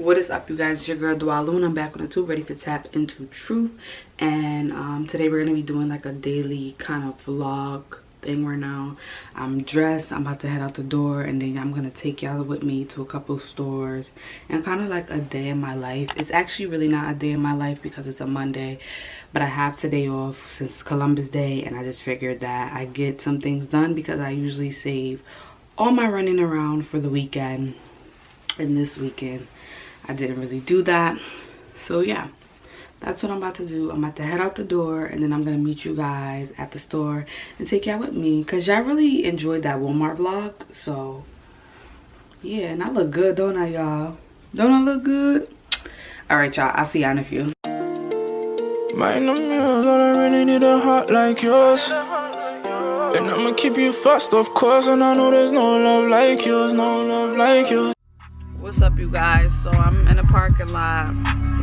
what is up you guys? It's your girl Dwaluna. i'm back on the tube ready to tap into truth. And um, today we're gonna be doing like a daily kind of vlog thing right now. I'm dressed i'm about to head out the door and then i'm gonna take y'all with me to a couple stores and kind of like a day in my life. It's actually really not a day in my life because it's a monday but i have today off since columbus day and i just figured that i get some things done because i usually save all my running around for the weekend and this weekend I didn't really do that. So yeah, that's what I'm about to do. I'm about to head out the door and then I'm going to meet you guys at the store and take y'all with me. Because y'all really enjoyed that Walmart vlog. So yeah, and I look good, don't I y'all? Don't I look good? Alright y'all, I'll see y'all in a few. Mind the mirrors, I really need a heart like yours. And I'ma keep you fast, of course. And I know there's no love like yours, no love like yours what's up you guys? So i'm in a parking lot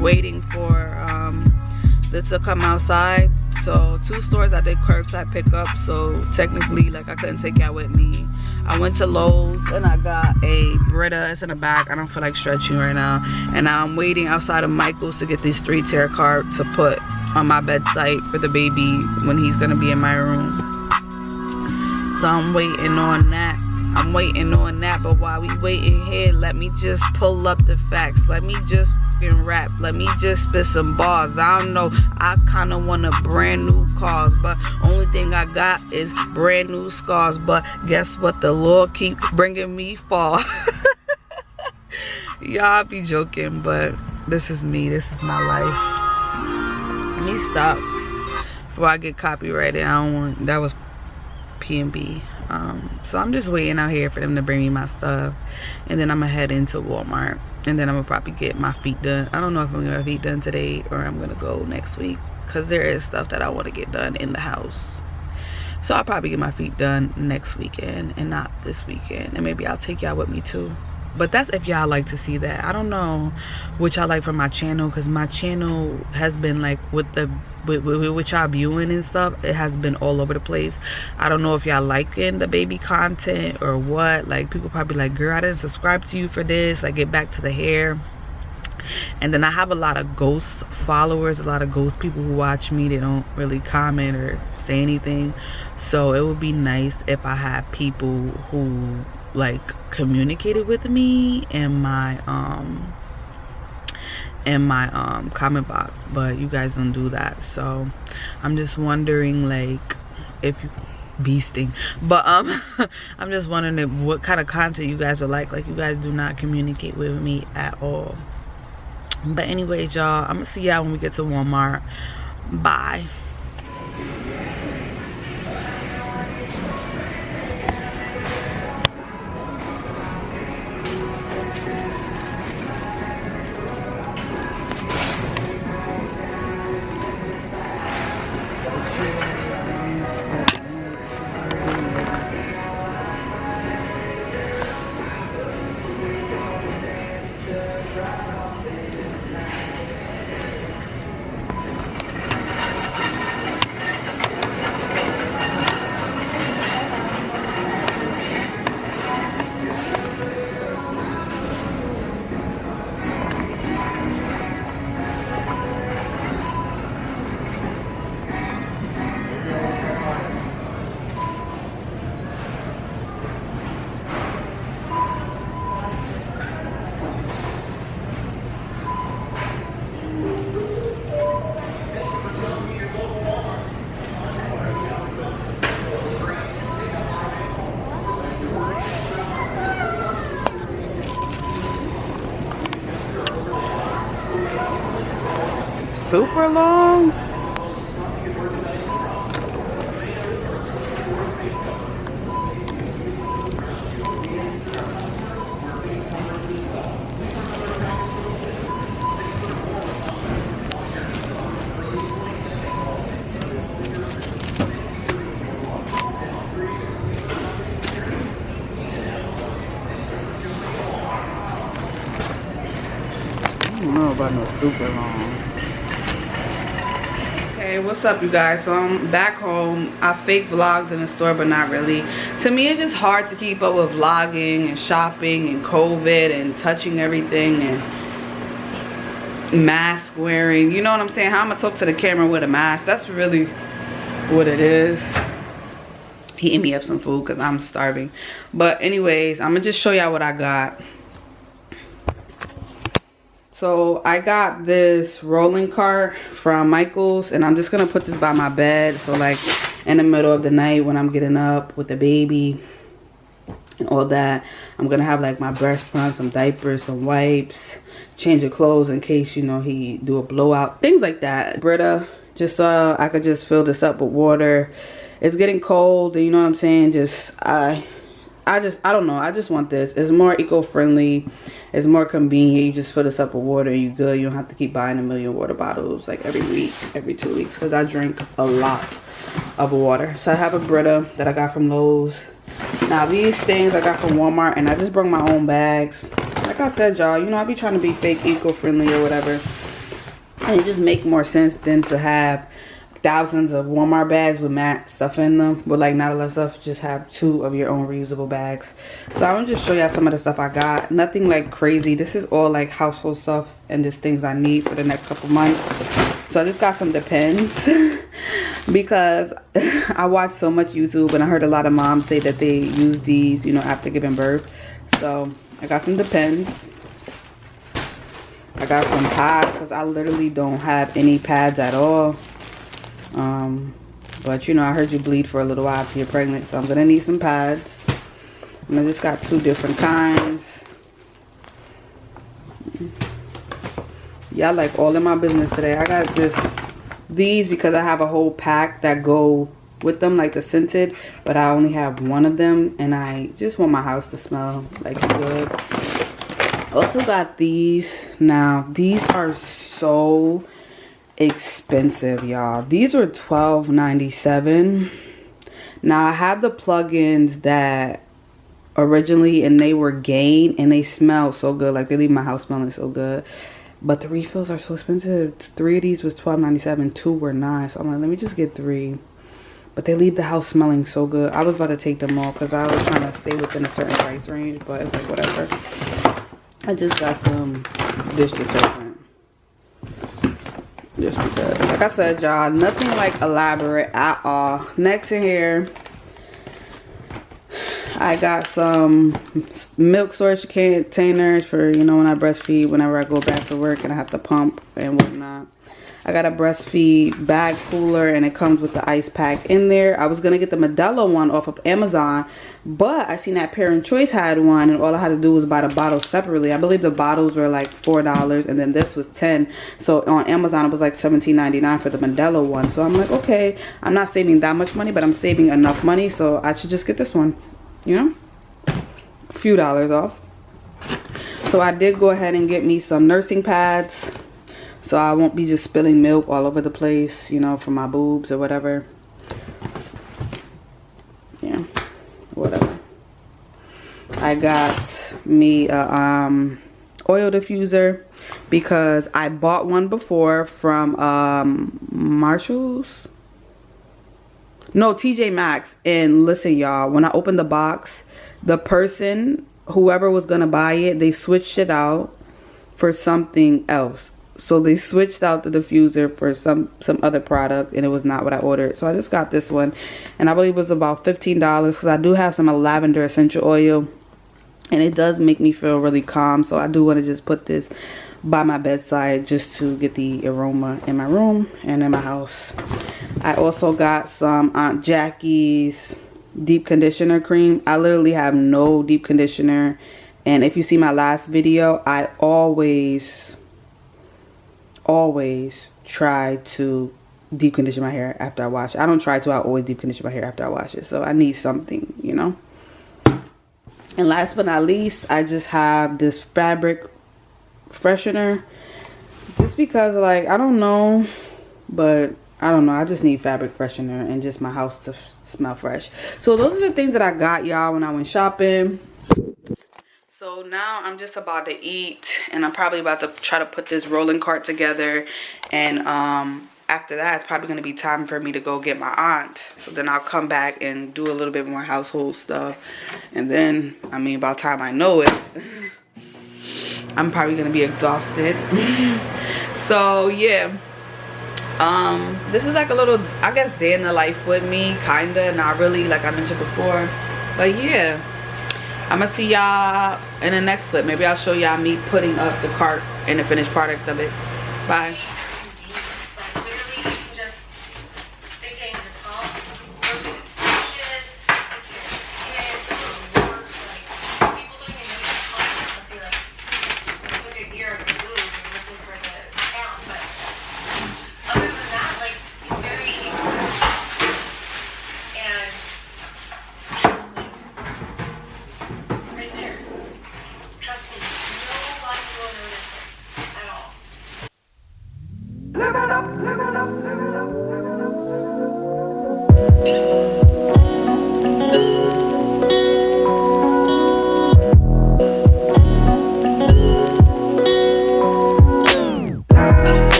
waiting for um, this to come outside. So two stores i did curbside pickup so technically like i couldn't take y'all with me. I went to lowes and i got a brita. It's in the back. I don't feel like stretching right now. And i'm waiting outside of michael's to get these three tier cart to put on my bedside for the baby when he's gonna be in my room. So i'm waiting on that I'm waiting on that, but while we waiting here, let me just pull up the facts. Let me just rap. Let me just spit some bars. I don't know. I kind of want a brand new cars, but only thing I got is brand new scars. But guess what? The Lord keep bringing me fall. Y'all be joking, but this is me. This is my life. Let me stop before I get copyrighted. I don't want. That was P&B um, so i'm just waiting out here for them to bring me my stuff and then i'm gonna head into walmart and then i'm gonna probably get my feet done. I don't know if i'm gonna get my feet done today or i'm gonna go next week because there is stuff that i want to get done in the house. So i'll probably get my feet done next weekend and not this weekend and maybe i'll take y'all with me too but that's if y'all like to see that. I don't know what y'all like from my channel because my channel has been like with the with, with, with y'all viewing and stuff it has been all over the place. I don't know if y'all liking the baby content or what. Like people probably like girl i didn't subscribe to you for this. Like get back to the hair. And then i have a lot of ghost followers a lot of ghost people who watch me. They don't really comment or say anything. So it would be nice if i had people who like communicated with me in my um in my um comment box but you guys don't do that. So i'm just wondering like if you beasting but um i'm just wondering what kind of content you guys are like. Like you guys do not communicate with me at all. But anyway y'all i'm gonna see y'all when we get to walmart. Bye Super long. I don't know about no super long hey what's up you guys so i'm back home i fake vlogged in the store but not really to me it's just hard to keep up with vlogging and shopping and covid and touching everything and mask wearing. You know what I'm saying? How I'm gonna talk to the camera with a mask. That's really what it is. He ate me up some food because I'm starving. But anyways, I'm gonna just show y'all what I got. So I got this rolling cart from Michaels and I'm just gonna put this by my bed. So like in the middle of the night when I'm getting up with the baby and all that, I'm gonna have like my breast pump, some diapers, some wipes, change of clothes in case you know he do a blowout, things like that. Brita, just so I could just fill this up with water. It's getting cold, you know what I'm saying? Just I I just, I don't know. I just want this. It's more eco-friendly. It's more convenient. You just fill this up with water you good. You don't have to keep buying a million water bottles like every week, every two weeks. Because I drink a lot of water. So I have a Brita that I got from Lowe's. Now these things I got from Walmart. And I just brought my own bags. Like I said, y'all, you know, I be trying to be fake eco-friendly or whatever. And it just make more sense than to have thousands of Walmart bags with matte stuff in them but like not a lot of stuff just have two of your own reusable bags. So I'm gonna just show y'all some of the stuff I got. Nothing like crazy. This is all like household stuff and just things I need for the next couple months. So I just got some Depends because I watch so much YouTube and I heard a lot of moms say that they use these you know after giving birth. So I got some Depends. I got some pads because I literally don't have any pads at all um, but you know, I heard you bleed for a little while after you're pregnant, so I'm gonna need some pads. And I just got two different kinds. Yeah, like all in my business today. I got just these because I have a whole pack that go with them, like the scented, but I only have one of them, and I just want my house to smell like good. Also got these. Now, these are so expensive y'all. These are $12.97 now i have the plugins that originally and they were gain and they smell so good. Like they leave my house smelling so good. But the refills are so expensive. Three of these was $12.97 two were nine so i'm like let me just get three. But they leave the house smelling so good. I was about to take them all because i was trying to stay within a certain price range but it's like whatever. I just got some dish detergent just because like i said y'all nothing like elaborate at all. Next in here i got some milk storage containers for you know when i breastfeed whenever i go back to work and i have to pump and whatnot I got a breastfeed bag cooler and it comes with the ice pack in there. I was going to get the Medela one off of Amazon, but I seen that Parent Choice had one and all I had to do was buy the bottles separately. I believe the bottles were like $4 and then this was 10 So on Amazon it was like $17.99 for the Medela one. So I'm like, okay, I'm not saving that much money, but I'm saving enough money. So I should just get this one, you know, a few dollars off. So I did go ahead and get me some nursing pads so I won't be just spilling milk all over the place, you know, for my boobs or whatever. Yeah, whatever. I got me a um, oil diffuser because I bought one before from um, Marshall's. No, TJ Maxx. And listen, y'all, when I opened the box, the person, whoever was to buy it, they switched it out for something else so they switched out the diffuser for some some other product and it was not what I ordered so I just got this one and I believe it was about $15 because I do have some lavender essential oil and it does make me feel really calm so I do want to just put this by my bedside just to get the aroma in my room and in my house I also got some Aunt Jackie's deep conditioner cream I literally have no deep conditioner and if you see my last video I always always try to deep condition my hair after I wash it. I don't try to, I always deep condition my hair after I wash it. So I need something, you know. And last but not least, I just have this fabric freshener. Just because like, I don't know, but I don't know. I just need fabric freshener and just my house to smell fresh. So those are the things that I got y'all when I went shopping so now i'm just about to eat and i'm probably about to try to put this rolling cart together and um after that it's probably going to be time for me to go get my aunt so then i'll come back and do a little bit more household stuff and then i mean by the time i know it I'm probably gonna be exhausted. so yeah. Um, this is like a little, I guess, day in the life with me, kinda, not really, like I mentioned before. But yeah, I'm gonna see y'all in the next clip. Maybe I'll show y'all me putting up the cart and the finished product of it. Bye.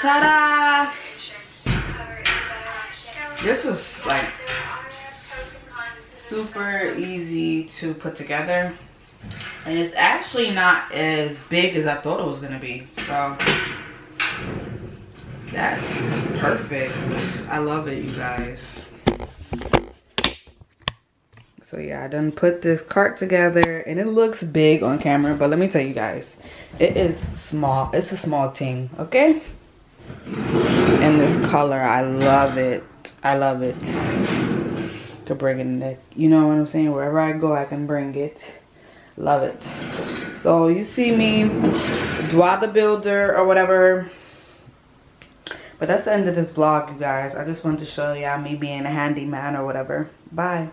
Ta-da! This was like super easy to put together. And it's actually not as big as I thought it was gonna be. So that's perfect. I love it, you guys. So yeah, I done put this cart together and it looks big on camera, but let me tell you guys, it is small. It's a small thing, okay? In this color. I love it. I love it. Could bring it you know what I'm saying? Wherever I go, I can bring it. Love it. So you see me, Dwa the Builder or whatever. But that's the end of this vlog, you guys. I just wanted to show y'all me being a handyman or whatever. Bye.